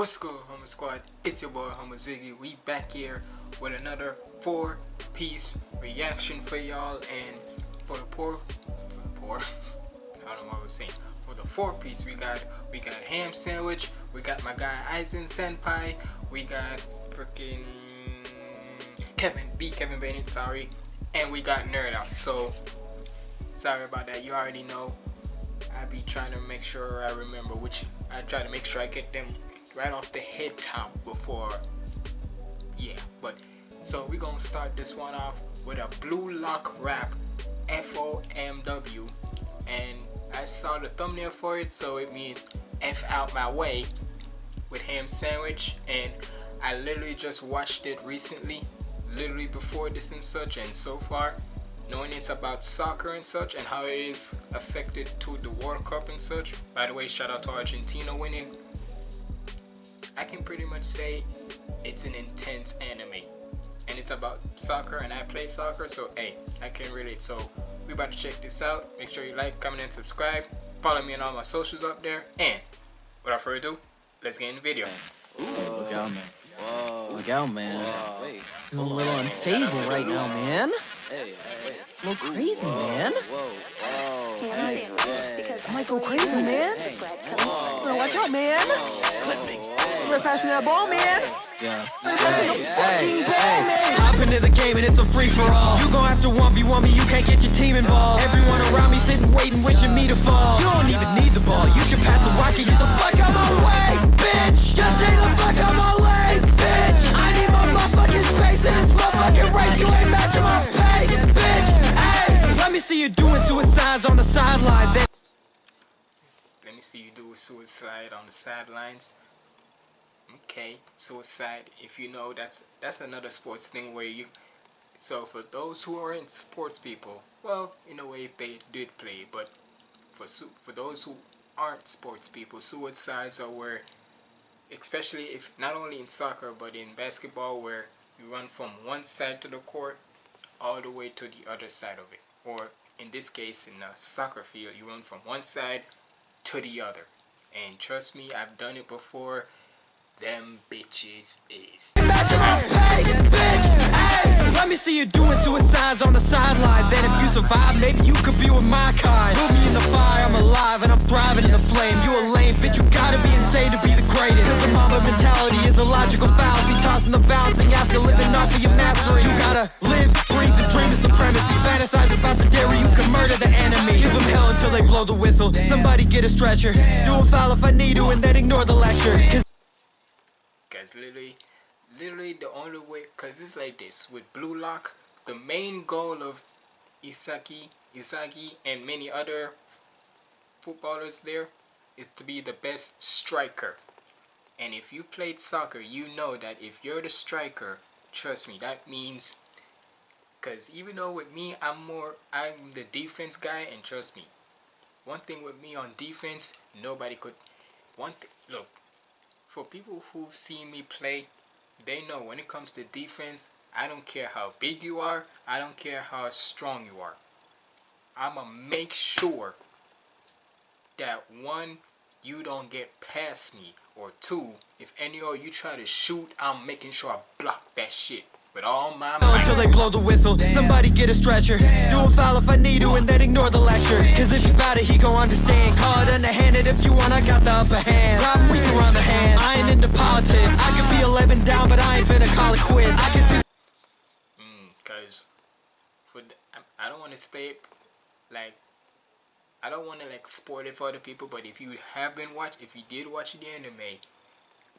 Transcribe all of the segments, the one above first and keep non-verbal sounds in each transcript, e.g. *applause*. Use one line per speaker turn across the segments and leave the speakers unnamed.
What's good, Homer Squad? It's your boy, Homer Ziggy. We back here with another four-piece reaction for y'all. And for the poor, for the poor, *laughs* I don't know what I was saying. For the four-piece, we got we got ham sandwich. We got my guy Aizen Senpai. We got freaking Kevin B. Kevin Bennett. Sorry, and we got Nerd Out. So sorry about that. You already know. I be trying to make sure I remember which. I try to make sure I get them right off the head top before yeah but so we're gonna start this one off with a blue lock rap F-O-M-W and I saw the thumbnail for it so it means F out my way with ham sandwich and I literally just watched it recently literally before this and such and so far knowing it's about soccer and such and how it is affected to the World Cup and such by the way shout out to Argentina winning I can pretty much say it's an intense anime. And it's about soccer and I play soccer so hey I can relate. So we about to check this out. Make sure you like comment and subscribe. Follow me on all my socials up there. And without further ado let's get in the video.
Ooh, look out man. Whoa. look out man. Whoa. Feeling a little unstable right now man. Hey, hey. a little crazy man. Hey, I might go crazy, man. Better watch out, man. Better pass me that ball, man. Yeah. Hey, hey, hey. Hop into the game and it's a free-for-all. You gon' have to 1v1 me, you can't get your team involved. Everyone around me sitting, waiting, wishing me to fall. You don't even need the ball. You should pass the rock and get the fuck out my way, bitch. Just stay the fuck out my lane, bitch. I need my motherfucking space in this motherfucking race. You ain't matching my pace, bitch. Hey, let me see you doing suicides on the sideline.
Let me see you do suicide on the sidelines okay suicide if you know that's that's another sports thing where you so for those who aren't sports people well in a way they did play but for for those who aren't sports people suicides are where especially if not only in soccer but in basketball where you run from one side to the court all the way to the other side of it. Or in this case in a soccer field you run from one side to the other. And trust me I've done it before them bitches is.
Let me see you doing suicides on the sideline. Then if you survive, maybe you could be with my kind. Put me in the fire, I'm alive and I'm thriving in the flame. You a lame bitch, you gotta be insane to be the greatest. Cause the mama mentality is a logical fallacy. Tossing the bouncing after living off of your mastery. You gotta live, breathe the dream of supremacy. Fantasize about the where you can murder the enemy. Give them hell until they blow the whistle. Somebody get a stretcher. Do a foul if I need to and then ignore the lecture
Guys, literally literally the only way because it's like this with blue lock the main goal of Isaki Isagi and many other footballers there is to be the best striker. And if you played soccer you know that if you're the striker trust me that means because even though with me I'm more I'm the defense guy and trust me one thing with me on defense nobody could one look for people who've seen me play they know when it comes to defense, I don't care how big you are, I don't care how strong you are. I'm going to make sure that one, you don't get past me, or two, if any of you try to shoot, I'm making sure I block that shit. With all my might.
Until they blow the whistle, somebody get a stretcher. Do a foul if I need to, and then ignore the lecture. Cause if you bout it, he gon' understand. Call it underhanded if you want, I got the upper hand. Rob weak around the hand, I ain't into politics. I could be 11 down, but I ain't finna call it quits. I can see.
Mm, cause for the, I don't want to spay like I don't want to like spoil it for other people, but if you have been watch, if you did watch the anime,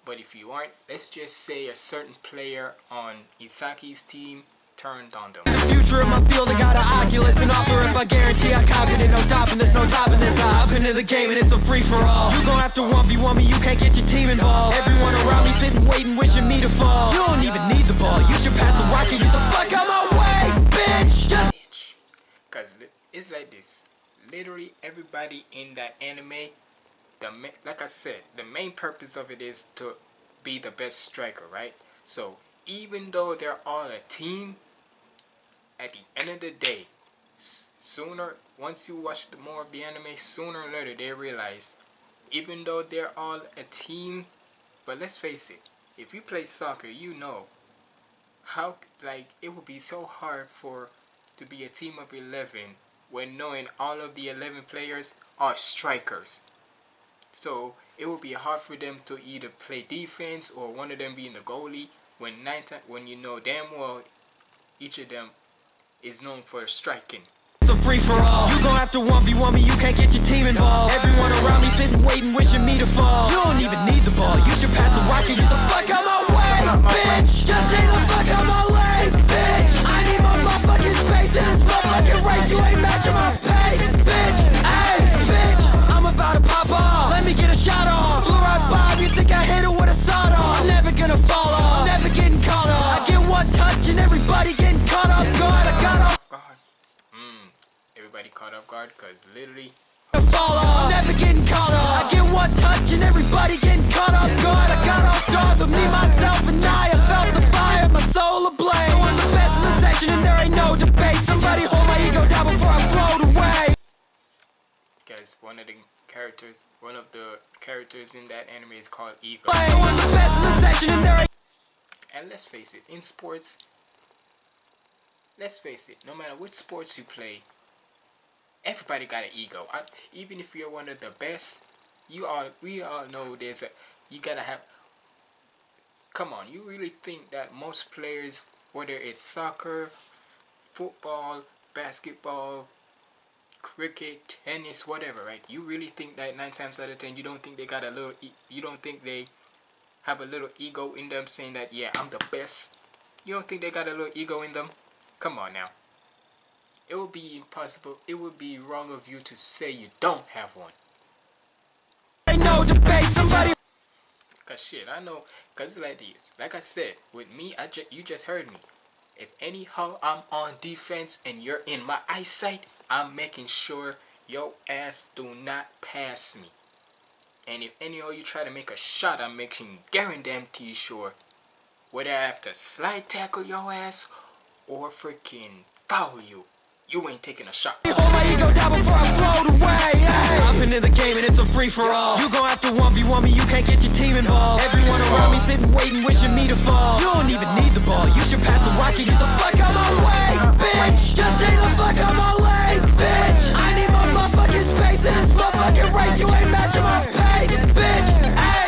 but if you aren't, let's just say a certain player on Isaki's team turned on them.
The future of my field, I got an Oculus and offer if I guarantee I conquered it. No stopping this, no stopping this. I hop into the game and it's a free-for-all. You gon' have to 1v1 me, you can't get your team involved. Everyone around me sitting, waiting, wishing me to fall. You don't even need the ball, you should pass the rock and get the fuck out my way, bitch! Just.
Cause it's like this. Literally everybody in that anime the like I said, the main purpose of it is to be the best striker, right? So even though they're all a team, at the end of the day, sooner once you watch the more of the anime, sooner or later they realize, even though they're all a team, But let's face it, if you play soccer, you know how like it would be so hard for to be a team of 11 when knowing all of the 11 players are strikers. So it would be hard for them to either play defense or one of them being the goalie when nine when you know damn well each of them is known for striking.
It's a free for all. You gon' have to 1v1 me, you can't get your team involved. Everyone around me sitting, waiting, wishing me to fall. You don't even need the ball, you should pass the rock and get the fuck out my way, bitch. Just stay the caught off guard
because literally.
Never getting caught off. I get one touch and everybody getting caught off guard. I got all stars with me, myself, and I. I felt the fire, my soul ablaze. So I'm the best in the section and there ain't no debate. Somebody hold my ego down before I float away.
Guys, one of the characters, one of the characters in that anime is called Ego.
So I'm the best in the section and there ain't
And let's face it, in sports, let's face it, no matter which sports you play, everybody got an ego. I, even if you're one of the best, you all we all know there's a you gotta have. Come on, you really think that most players, whether it's soccer, football, basketball, cricket, tennis, whatever, right? You really think that nine times out of ten, you don't think they got a little, you don't think they have a little ego in them saying that, yeah, I'm the best. You don't think they got a little ego in them? Come on now. It would be impossible, it would be wrong of you to say you don't have one.
no debate. Somebody
Cause shit, I know, cause it's like this. Like I said, with me, I ju- you just heard me. If anyhow I'm on defense and you're in my eyesight, I'm making sure your ass do not pass me. And if any of you try to make a shot, I'm making guarantee sure whether I have to slide tackle your ass or freaking foul you, you ain't taking a shot.
hold my ego down before I float away. Hey. Hopping in the game and it's a free for all. You gon' have to 1v1 me, you can't get your team involved. Everyone around me sitting, waiting, wishing me to fall. You don't even need the ball, you should pass the rock and get the fuck out my way, bitch. Just stay the fuck out my lane, bitch. I need my motherfucking space in this motherfucking race. You ain't matching my pace, bitch. Hey.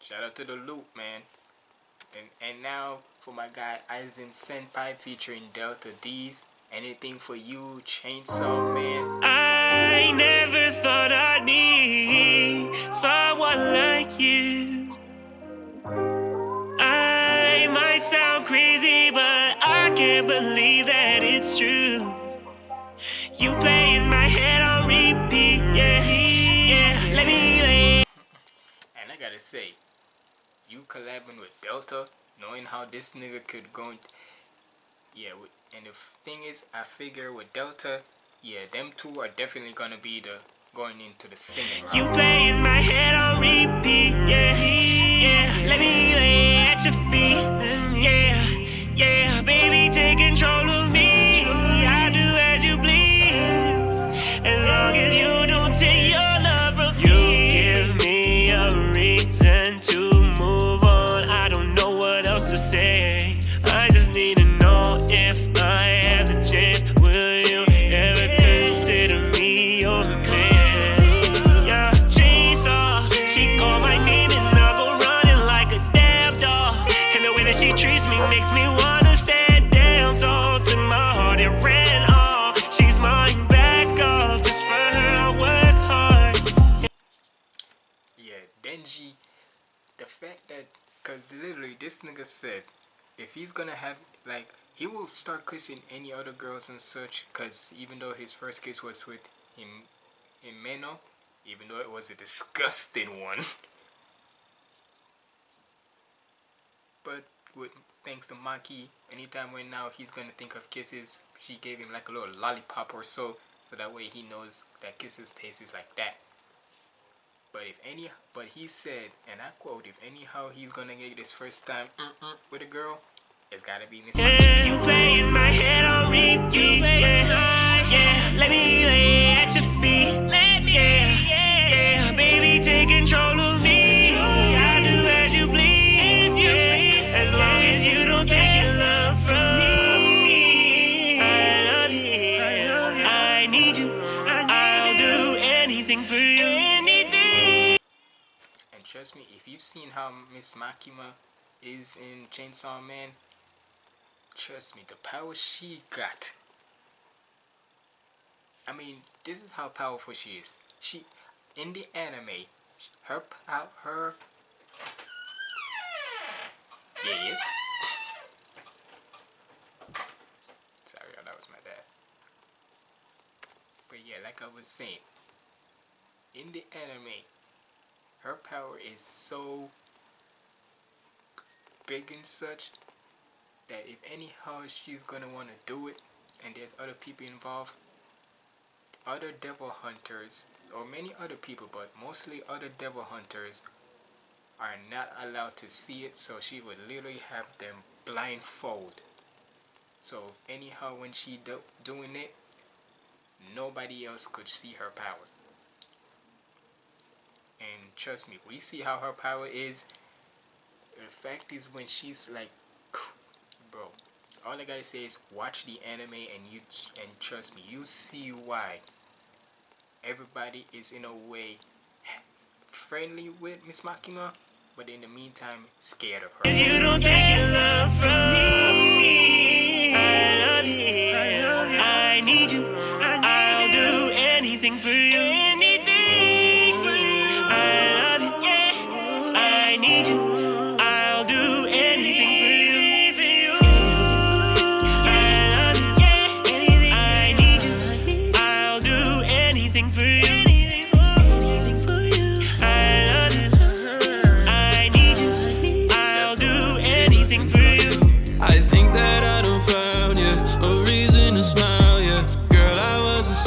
Shout out to the loop, man. And and now for my guy Aizen Senpai featuring Delta Deez. Anything for you, Chainsaw Man.
I never thought I'd need someone like you. I might sound crazy, but I can't believe that it's true. You play in my head on repeat, yeah, yeah. Let me lay.
And I gotta say, you collabing with Delta, knowing how this nigga could go. Yeah, and the thing is, I figure with Delta, yeah, them two are definitely gonna be the going into the singing route.
You play in my head on repeat, yeah, yeah. Let me lay at your feet, yeah, yeah. Baby, take control of me. Need to know if I have the chance. Will you ever consider me your man? Yeah, chainsaw. She my name and I go running like a damn dog. And the way that she treats me makes me wanna down tall to my heart. It ran off. She's mine back. Just for her, I work hard.
Yeah, Denji, the fact that, cause literally this nigga said, if he's gonna have like, he will start kissing any other girls and such, cause even though his first kiss was with him, Himeno, even though it was a disgusting one, but with thanks to Maki, anytime when now he's gonna think of kisses, she gave him like a little lollipop or so, so that way he knows that kisses tastes like that. But if any, but he said, and I quote, if anyhow he's gonna get this first time mm-mm, with a girl, it's gotta be Miss.
My head on repeat. Yeah, yeah. Let me lay at your
seen how Miss Makima is in Chainsaw Man, trust me, the power she got. I mean, this is how powerful she is. She, in the anime, her her. Yes. Sorry, that was my dad. But yeah, like I was saying, in the anime, her power is so big and such that if anyhow she's gonna want to do it. And there's other people involved other devil hunters or many other people but mostly other devil hunters are not allowed to see it. So she would literally have them blindfold. So anyhow when she do doing it nobody else could see her power and trust me we see how her power is. The fact is when she's like *sniffs* bro all I gotta say is watch the anime and you and trust me you see why everybody is in a way friendly with Miss Makima but in the meantime scared of her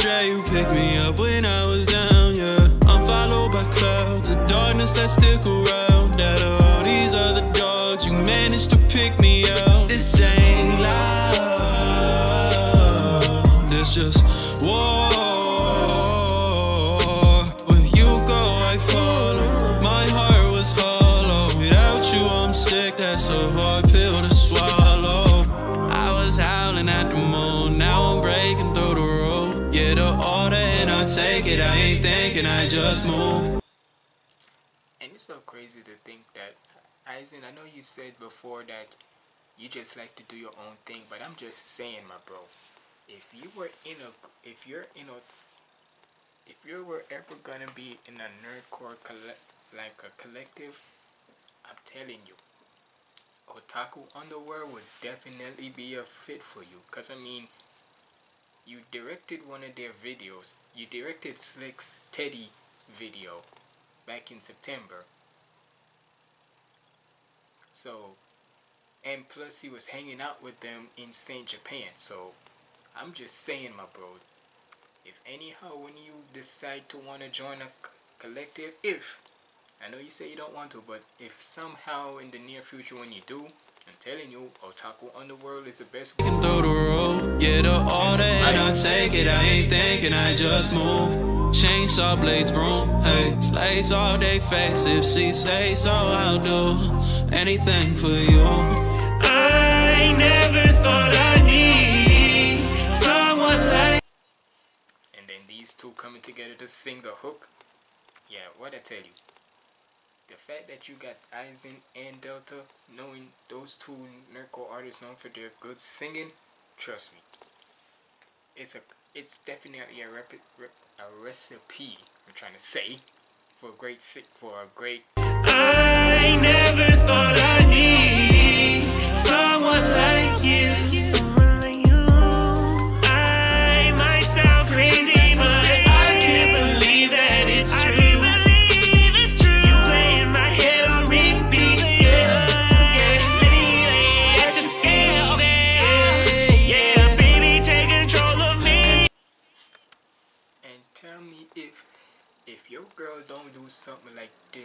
astray, you pick me up when I just move.
And it's so crazy to think that, Aizen, I know you said before that you just like to do your own thing, but I'm just saying, my bro, if you were in a, if you're in a, if you were ever gonna be in a nerdcore like a collective, I'm telling you, Otaku Underworld would definitely be a fit for you. Cause I mean, you directed one of their videos. You directed Slick's Teddy video back in September. So, and plus he was hanging out with them in Saint Japan. So, I'm just saying, my bro. If anyhow, when you decide to want to join a collective, if I know you say you don't want to, but if somehow in the near future when you do, I'm telling you, Otaku Underworld is the best.
Through the get the order and I take it. I ain't thinking, I just move. Chainsaw blades vroom, hey, slice off they face. If she say so, I'll do anything for you.
I never thought I'd need someone like
And then these two coming together to sing the hook. Yeah, what I tell you. The fact that you got Aizen and Delta, knowing those two nerdcore artists known for their good singing, trust me, it's a it's definitely a rep, rep, a recipe. I'm trying to say for a great sick for a great
I never thought I'd need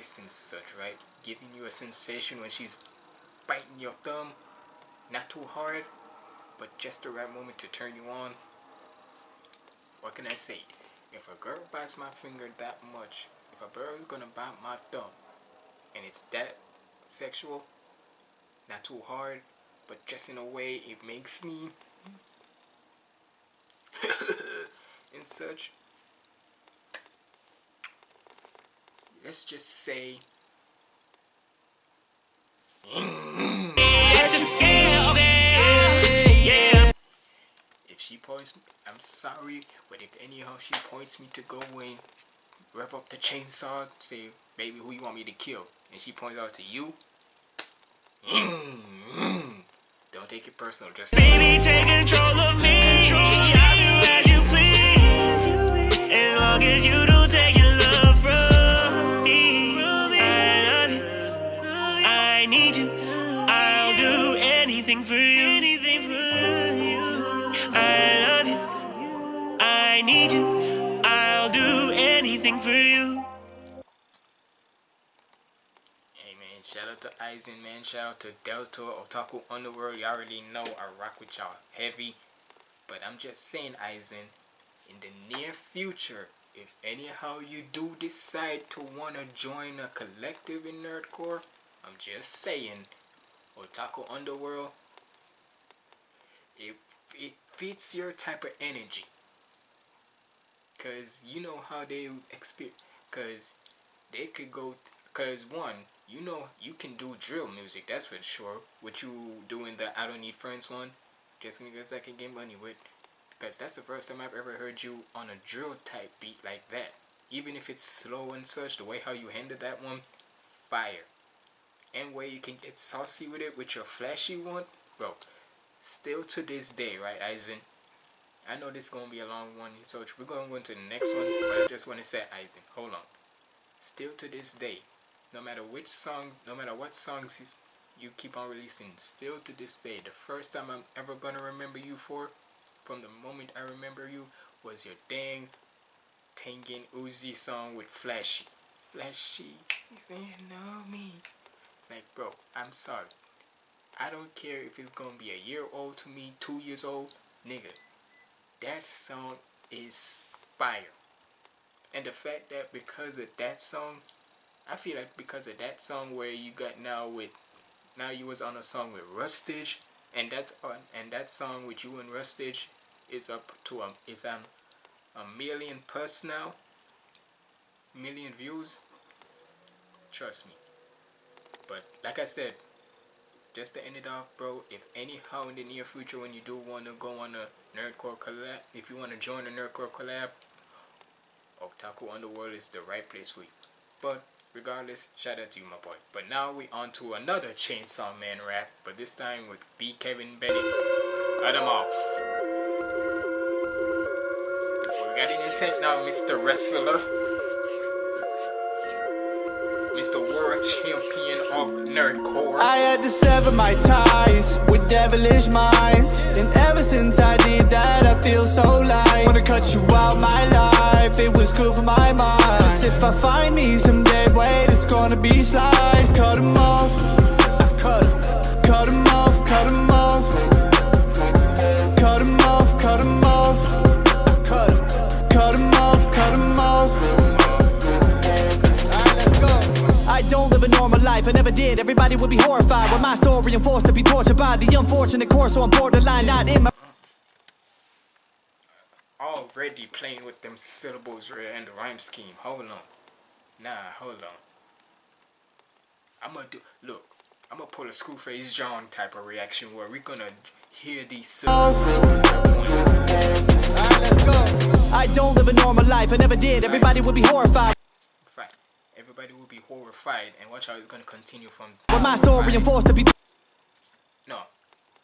this and such, right? Giving you a sensation when she's biting your thumb, not too hard, but just the right moment to turn you on. what can I say? If a girl bites my finger that much, if a girl is gonna bite my thumb, and it's that sexual, not too hard, but just in a way it makes me *laughs* and such. Let's just say if she points me, I'm sorry, but if anyhow she points me to go in, rev up the chainsaw, say, baby, who you want me to kill? And she points out to you, don't take it personal, just
Baby, take control of me. Anything for you. Anything for you. I love you. I need you. I'll do anything for you.
Hey man, shout out to Aizen man, shout out to Delta, Otaku Underworld, Y'all already know I rock with y'all heavy. But I'm just saying Aizen, in the near future, if anyhow you do decide to wanna join a collective in Nerdcore, I'm just saying, Otaku Underworld, it, it fits your type of energy. Cause you know how they experience, cause they could go because one you know you can do drill music that's for sure. What you doing the i don't need friends one? Just because i can get money with because that's the first time i've ever heard you on a drill type beat like that. Even if it's slow and such the way how you handled that one fire. And where you can get saucy with it with your flashy one bro still to this day right Aizen I know this is gonna be a long one so we're gonna go into the next one but I just want to say Aizen hold on still to this day, no matter which songs, no matter what songs you, you keep on releasing, still to this day, the first time I'm ever gonna remember you for, from the moment I remember you, was your dang Tengen Uzui song with Flashy. Flashy, you know me. Like, bro, I'm sorry. I don't care if it's gonna be a year old to me, two years old, nigga. That song is fire. And the fact that because of that song, I feel like because of that song where you got now with, now you was on a song with Rustage, and that's on, and that song with you and Rustage is up to a is um a million plus now, million views. Trust me. But like I said, just to end it off, bro. If anyhow in the near future when you do want to go on a nerdcore collab, if you want to join a nerdcore collab, Otaku Underworld is the right place for you. But regardless, shout out to you, my boy. But now we on to another Chainsaw Man rap, but this time with B. Kevin Bennett. Let him off. We got an intent now, Mr. Wrestler. Mr. World Champion of Nerdcore.
I had to sever my ties with devilish minds. And ever since I did that I feel so light. Wanna cut you out my life, it was good for my mind. Cause if I find me some dead weight it's gonna be sliced. Cut 'em off, life, I never did. Everybody would be horrified with my story and forced to be tortured by the unfortunate course. So I'm borderline, not in my.
Already playing with them syllables and the rhyme scheme. Hold on. Nah, hold on. I'm gonna do. Look, I'm gonna pull a Scru Face Jean type of reaction where we're gonna hear these syllables.
Alright, let's go. I don't live a normal life, I never did. Everybody would be horrified.
Everybody will be horrified, and watch how it's gonna continue from.
with my story and forced to be.
No,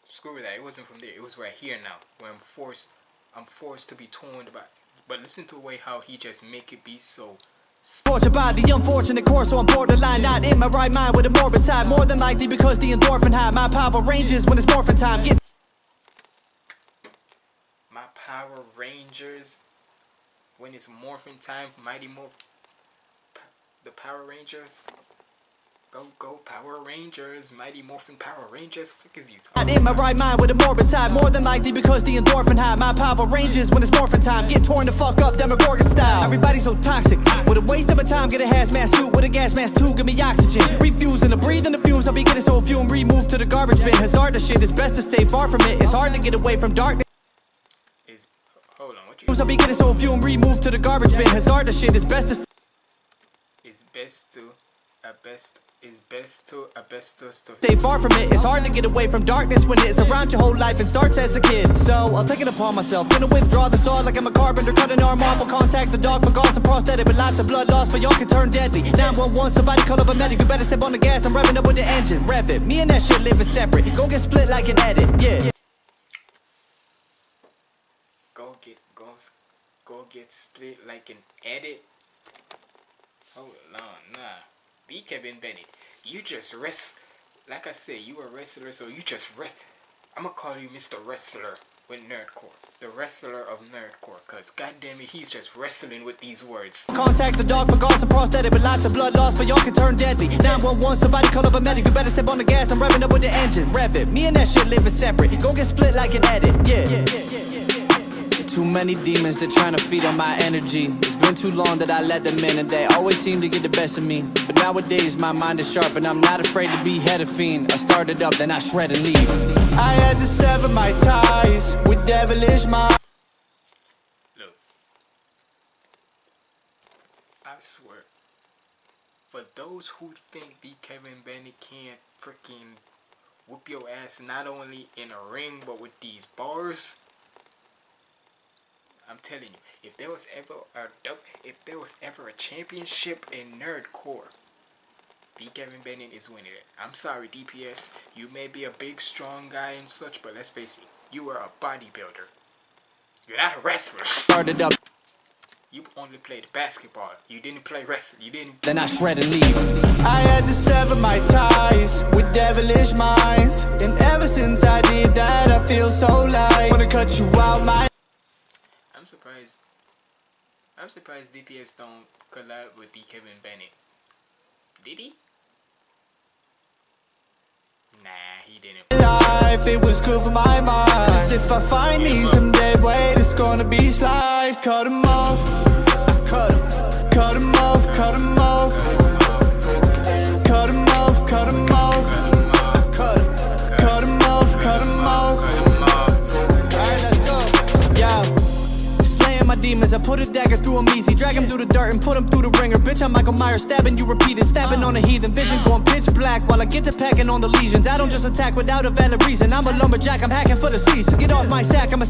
screw that. It wasn't from there. It was right here now, where I'm forced. I'm forced to be torn about. But listen to the way how he just make it be so.
Tortured by the unfortunate course, so I'm borderline, not in my right mind with a morbid side. More than likely because the endorphin high. My power ranges when it's morphin' time. Get
My Power Rangers. When it's morphin time, Mighty Morph. The Power Rangers. Go, go, Power Rangers, Mighty Morphin Power Rangers. Fuck is you talking?
in my right mind with a morbid side More than likely because the endorphin high. My power ranges when it's morphin time. Get torn the fuck up, Demogorgon style. Everybody's so toxic. With a waste of my time, get a hazmat suit With a gas mask too, give me oxygen. Refusing to breathe in the fumes. I'll be getting so fume Removed to the garbage bin. Hazardous shit, it's best to stay far from it. It's hard to get away from darkness.
Is hold on, what you?
I'll be getting so fume Removed to the garbage bin. Hazardous shit, it's best to
Is best to a best is best to a best to to.
stay far from it It's hard to get away from darkness when it's around your whole life and starts as a kid. So I'll take it upon myself Gonna withdraw the sword like I'm a carpenter Cut an arm off, I'll contact the dog for gauze and prosthetic But lots of blood loss for y'all can turn deadly. 911, somebody call up a medic You better step on the gas, I'm revving up with the engine Rev it, me and that shit living separate Go get split like an edit, yeah.
Go get go go get split like an edit. Hold on, nah. Be Kevin Bennett. You just rest. Like I said, you a wrestler, so you just rest. I'm gonna call you Mr. Wrestler with Nerdcore, the wrestler of Nerdcore, cause goddamn it, he's just wrestling with these words.
Contact the dog for and prosthetic But lots of blood loss for y'all can turn deadly 911, somebody call up a medic You better step on the gas, I'm revving up with the engine Rev it, me and that shit living separate Go get split like an edit, yeah. yeah, yeah, yeah Too many demons, they're trying to feed on my energy It's been too long that I let them in And they always seem to get the best of me But nowadays my mind is sharp And I'm not afraid to be head of fiend I start it up, then I shred and leave I had to sever my ties With devilish minds
Look. I swear. For those who think the Kevin Bennett can't freaking whoop your ass not only in a ring but with these bars. I'm telling you, if there was ever a if there was ever a championship in nerdcore, the Kevin Bennett is winning it. I'm sorry, DPS. You may be a big, strong guy and such, but let's face it, you are a bodybuilder. You're not a wrestler.
Started up,
You only played basketball. You didn't play wrestling. You didn't.
then I shred and leave I had to sever my ties With devilish minds And ever since I did that I feel so light Wanna cut you out my
I'm surprised. I'm surprised DPS don't collab with the Kevin Bennett. Did he? Nah, he didn't.
life, it was good for my mind Cause if I find me some dead weight, it's gonna be sliced Cut 'em off, cut 'em, cut 'em off, cut 'em off Cut 'em off, cut 'em off demons, I put a dagger through 'em easy. drag him through the dirt and put him through the ringer. Bitch, I'm Michael Myers, stabbing you repeated. Stabbing on a heathen vision, going pitch black while I get to packing on the lesions. I don't just attack without a valid reason. I'm a lumberjack, I'm hacking for the season. Get off my sack, I'm a.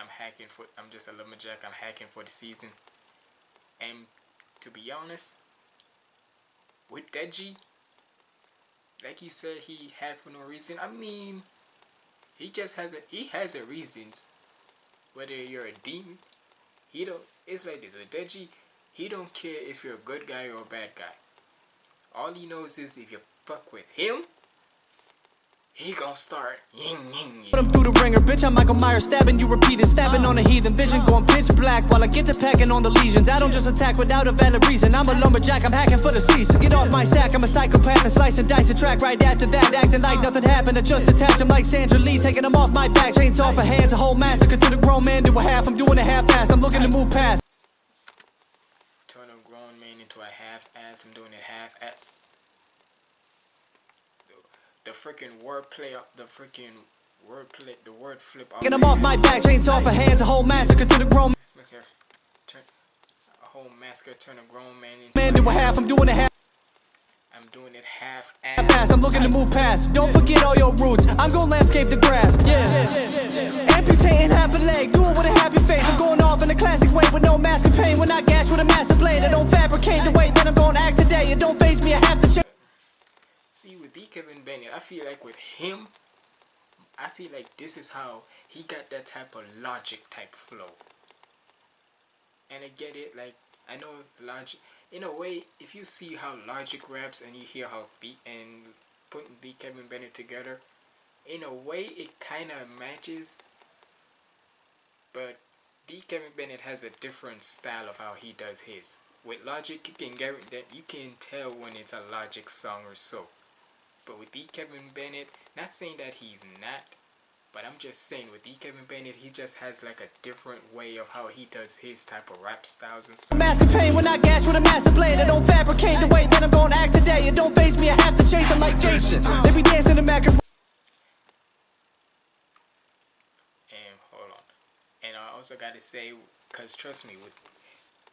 I'm hacking for. I'm just a lumberjack. I'm hacking for the season. And to be honest, with Denji, like he said, he had for no reason. I mean, he just has a. He has a reasons. Whether you're a demon, he don't. It's like this with Denji. He don't care if you're a good guy or a bad guy. All he knows is if you fuck with him, he gonna start ying ying ying.
Put 'em through the ringer, bitch. I'm Michael Myers, stabbing you repeated. Stabbing on a heathen vision, going pitch black while I get to packing on the lesions. I don't just attack without a valid reason. I'm a lumberjack, I'm hacking for the season. Get off my sack, I'm a psychopath and slice and dice the track right after that. Acting like nothing happened, I just attach 'em like Sandra Lee, taking them off my back. For hands, a whole massacre to the grown man do a half. I'm doing a half ass, I'm looking to move past.
turn a grown man into a half ass. I'm doing it half at the, freaking wordplay, the freaking wordplay, the word flip.
Get 'em off my back, chainsaw for hands, a whole massacre to the grown
Look here, turn a whole massacre, turn a grown man into.
man do a half. I'm doing a half.
I'm doing it half ass.
I'm looking to move past. Don't forget all your roots. I'm gonna landscape the grass. Yeah. Amputating half a leg. Do it with a happy face. I'm going off in a classic way with no mask of pain. When I gash with a massive blade, I don't fabricate the way that I'm gonna act today. It don't face me. I have to change.
See, with D. Kevin Bennett, I feel like with him, I feel like this is how he got that type of logic type flow. And I get it, like, I know logic, in a way, if you see how logic raps and you hear how beat and putting D. Kevin Bennett together, in a way, it kind of matches. But D. Kevin Bennett has a different style of how he does his. with Logic, you can get that you can tell when it's a Logic song or so. But with D. Kevin Bennett, not saying that he's not, but I'm just saying with D. Kevin Bennett, he just has like a different way of how he does his type of rap styles and stuff.
Mask of pain when I gash with a massive blade. I don't fabricate the way that I'm gonna act today. It don't face me, I have to chase. I'm like Jason. Uh. They be dancing the mac
And hold on. And I also gotta say, cause trust me, with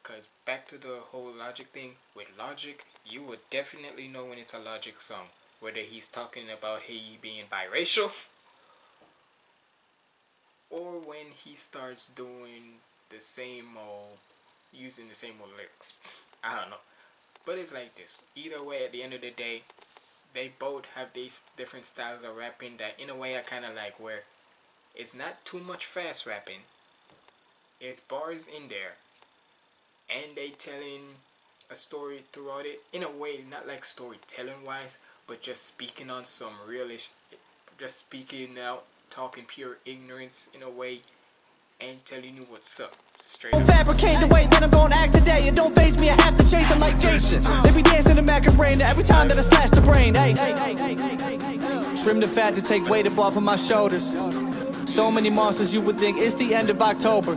cause back to the whole Logic thing, with Logic, you would definitely know when it's a Logic song. Whether he's talking about he being biracial or when he starts doing the same old using the same old lyrics. I don't know. But it's like this. Either way, at the end of the day, they both have these different styles of rapping that in a way I kind of like where it's not too much fast rapping. It's bars in there. And they telling a story throughout it. In a way, not like storytelling wise, but just speaking on some realish, just speaking out, talking pure ignorance in a way, and telling you what's up. Straight
Don't fabricate the way that I'm gonna act today. It don't face me, I have to chase. I'm like Jason. They be dancing the mac of brain every time that I slash the brain. Hey, trim the fat to take weight of my shoulders. So many monsters, you would think it's the end of October.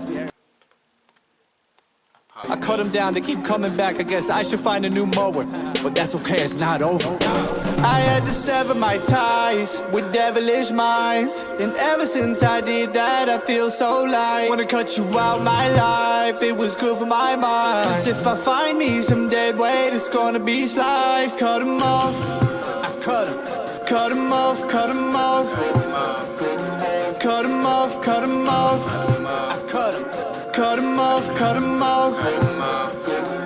I cut them down, they keep coming back. I guess I should find a new mower. But that's okay, it's not over. I had to sever my ties with devilish minds. And ever since I did that, I feel so light. Wanna cut you out my life, it was good for my mind. Cause if I find me some dead weight, it's gonna be sliced. Cut them off, I cut them. Cut them off, cut them off. Cut them off, cut them off. I cut them. Cut them off, cut them off.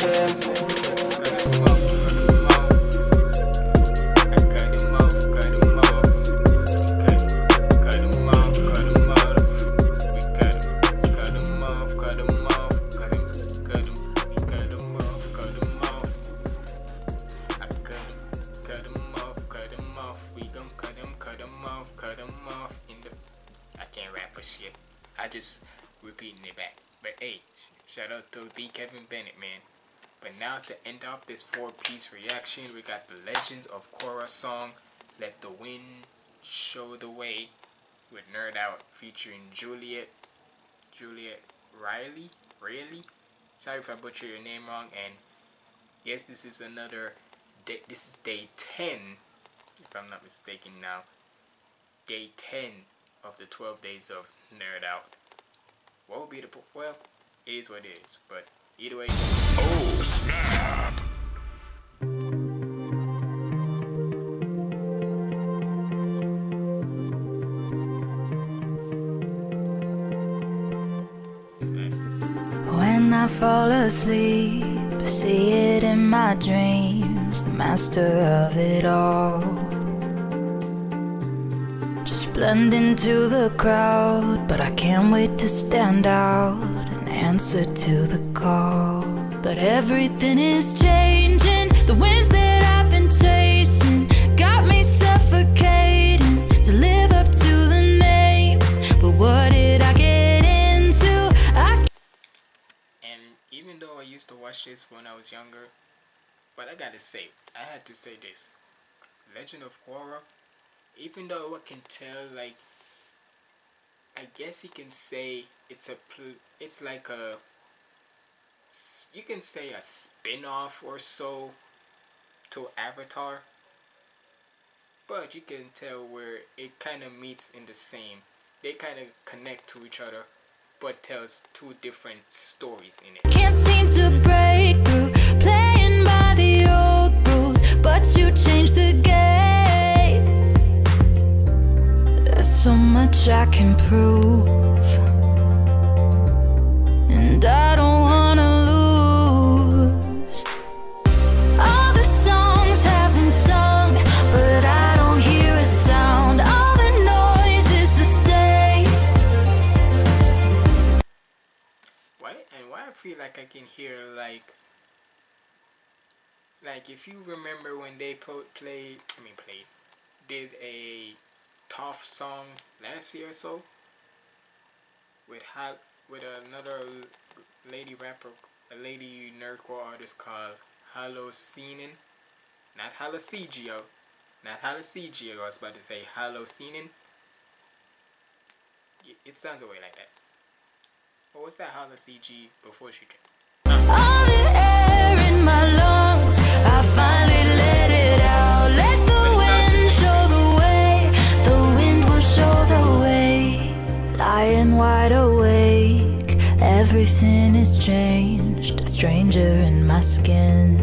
To the Kevin Bennett, man. But now to end off this four-piece reaction, we got the Legends of Korra song, "Let the Wind Show the Way," with Nerd Out featuring Juliet, Juliet Riley, Riley. Sorry if I butcher your name wrong. And yes, this is another. This is day ten, if I'm not mistaken. Now, day ten of the 12 days of Nerd Out. What would be the well? It is what it is. But either way, Oh snap!
When I fall asleep, see it in my dreams, the master of it all. Just blend into the crowd, but I can't wait to stand out answer to the call. But everything is changing, the winds that I've been chasing got me suffocating to live up to the name. But what did I get into? I
and even though I used to watch this when I was younger, but I gotta say, I had to say this: Legend of Korra. Even though I can tell, like, I guess you can say it's a, it's like a you can say a spin-off or so to Avatar. But you can tell where it kind of meets in the same. They kind of connect to each other, but tells two different stories in it.
Can't seem to break through, playing by the old rules, but you changed the game. So much I can prove, and I don't wanna lose. All the songs have been sung, but I don't hear a sound. All the noise is the same.
Why and why I feel like I can hear like like if you remember when they played I mean played did a Toph song last year or so with hot with another lady rapper a lady nerdcore artist called Halocenen. Not Halocegio. Not Halocegio, I was about to say Halocenen. It sounds away like that. What was that Haloceg before she did?
Everything is changed. A stranger in my skin.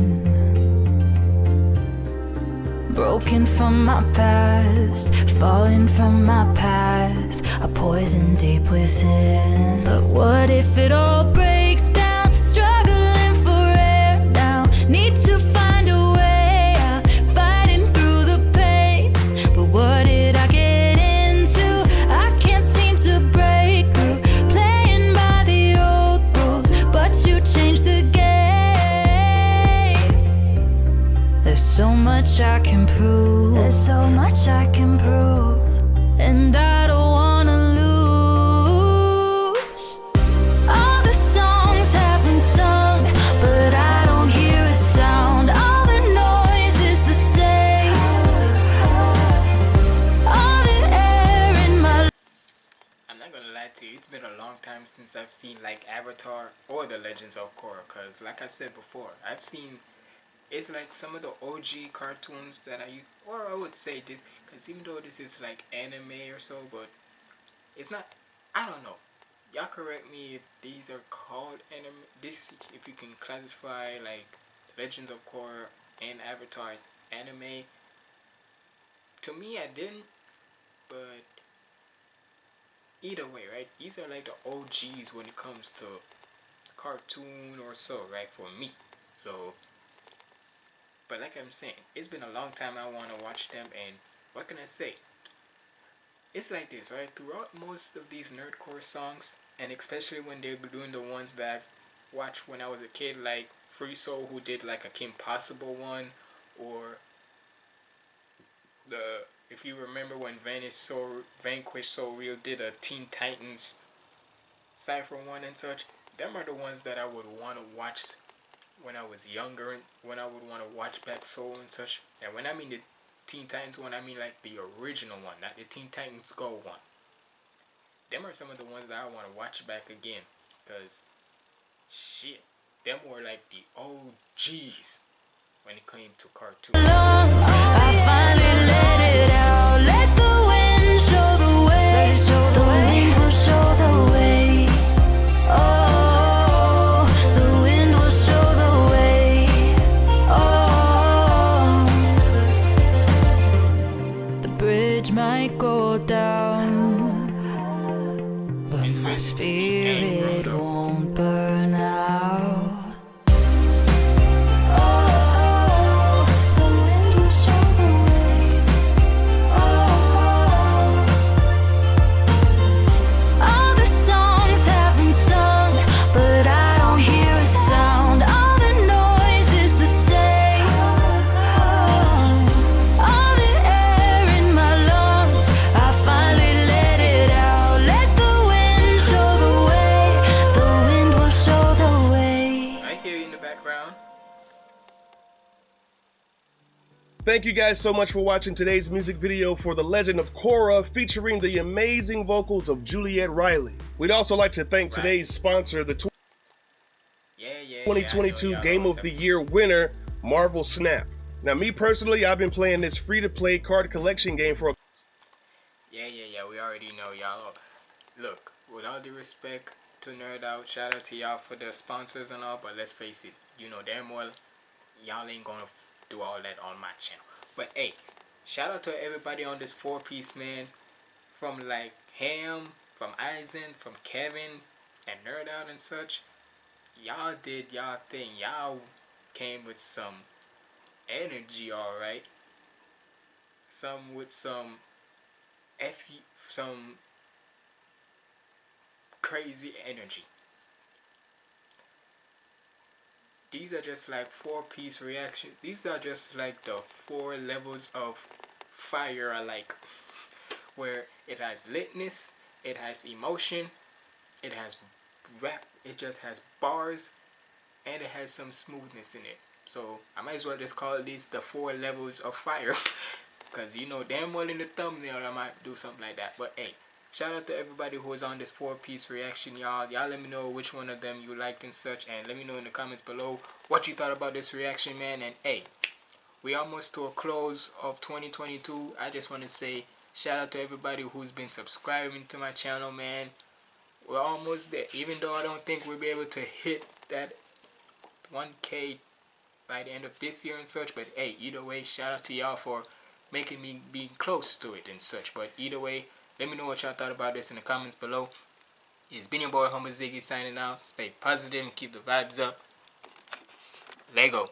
Broken from my past, falling from my path, a poison deep within. But what if it all breaks I can prove. And I don't wanna lose. All the songs have been sung, but I don't hear a sound. All the noise is the same. All the air in my
I'm not gonna lie to you, it's been a long time since I've seen like Avatar or The Legends of Korra. Cause like I said before, I've seen it's like some of the OG cartoons that I or I would say this, cause even though this is like anime or so, but it's not. I don't know. Y'all correct me if these are called anime. This if you can classify like Legends of Korra and Avatar as anime. To me, I didn't, but either way, right? These are like the OGs when it comes to cartoon or so, right? For me, so. But like I'm saying, it's been a long time I want to watch them, and what can I say? It's like this, right? Throughout most of these nerdcore songs, and especially when they're doing the ones that I've watched when I was a kid, like Free Soul, who did like a Kim Possible one, or the if you remember when Vanish So Vanquish So Real did a Teen Titans Cypher one and such, them are the ones that I would want to watch when I was younger and when I would want to watch back Soul and such. And when I mean the Teen Titans one, I mean like the original one, not the Teen Titans Go one. Them are some of the ones that I want to watch back again, cause shit, them were like the OGs when it came to cartoons.
Thank you guys so much for watching today's music video for The Legend of Korra featuring the amazing vocals of Juliet Riley. We'd also like to thank today's sponsor, the tw-
Yeah, yeah. yeah, I know
2022 Game of the Year winner, Marvel Snap. Now, me personally, I've been playing this free-to-play card collection game for a
Yeah, yeah, yeah. We already know y'all. Look, with all due respect to Nerd Out, shout out to y'all for the sponsors and all. But let's face it, you know damn well y'all ain't gonna do all that on my channel. But hey, shout out to everybody on this four piece man, from like Ham, from Eisen, from Kevin, and Nerd Out and such. Y'all did y'all thing. Y'all came with some energy, alright. Some with some F some crazy energy. These are just like four piece reaction. These are just like the four levels of fire I like. Where it has litness, it has emotion, it has rap, it just has bars, and it has some smoothness in it. So I might as well just call this the four levels of fire. *laughs* Cause you know damn well in the thumbnail I might do something like that. But hey, shout out to everybody who was on this four piece reaction y'all. Y'all let me know which one of them you liked and such and let me know in the comments below what you thought about this reaction man. And hey we almost to a close of 2022 I just want to say shout out to everybody who's been subscribing to my channel man. We're almost there. Even though I don't think we'll be able to hit that 1k by the end of this year and such but hey either way shout out to y'all for making me be close to it and such. But either way let me know what y'all thought about this in the comments below. It's been your boy Humble Ziggy signing out. Stay positive and keep the vibes up. Lego